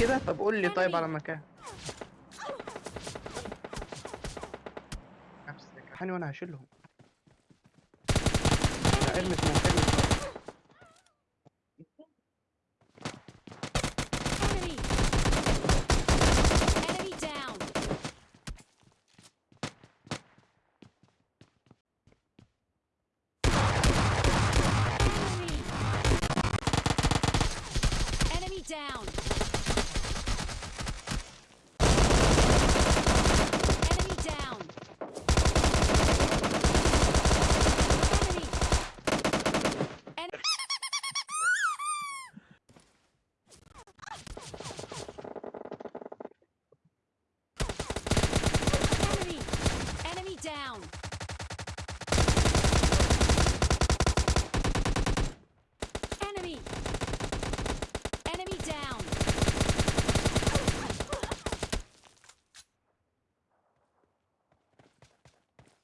كده؟ طب قول لي طيب على مكان. نفسك. حاني وأنا هشيلهم. ارمي في مكاني Enemy!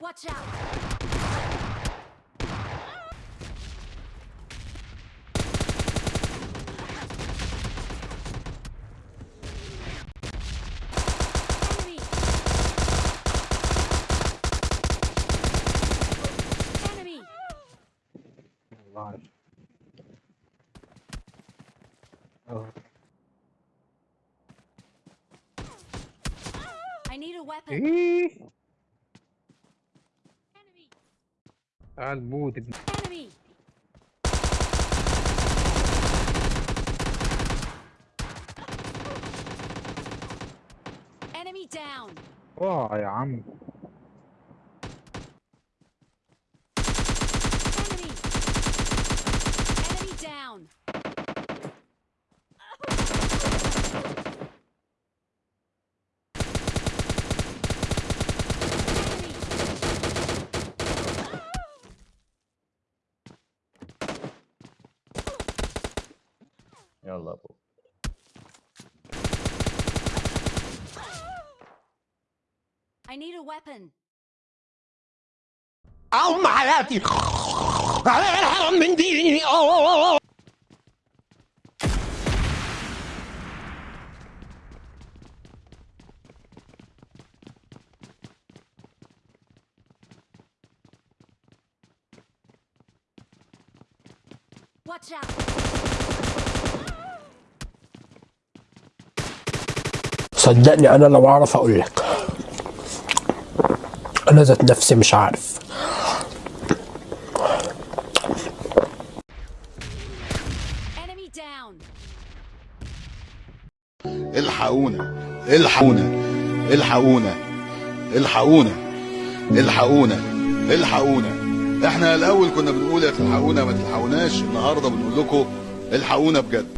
Watch out! Oh. I need a weapon. على البود Enemy يا عم. your level. I need a weapon. Oh my god! Watch out! صدقني أنا لو أعرف أقول لك. أنا ذات نفسي مش عارف! الحقونا الحقونا الحقونا الحقونا الحقونا الحقونا. إحنا الأول كنا بنقول يا تلحقونا ما تلحقوناش. النهارده بنقول لكم الحقونا بجد.